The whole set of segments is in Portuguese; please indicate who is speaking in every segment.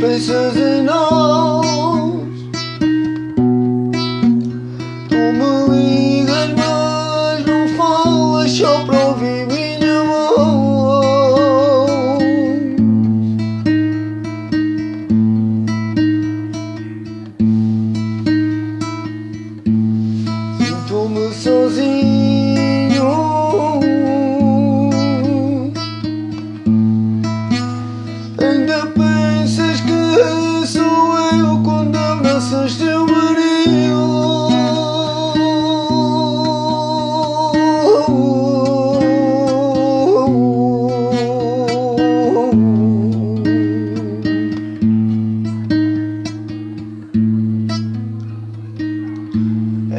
Speaker 1: pensas em nós Tu me ligas mas não falas só para ouvir minha voz. Sinto-me sozinho.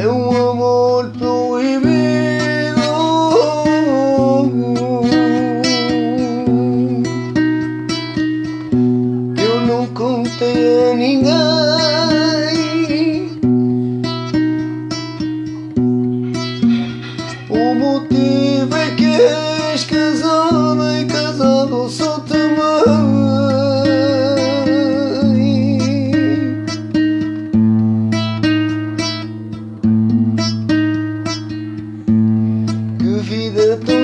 Speaker 1: é um amor proibido eu não contei a ninguém. O motivo é que és casado e casado sou. aquí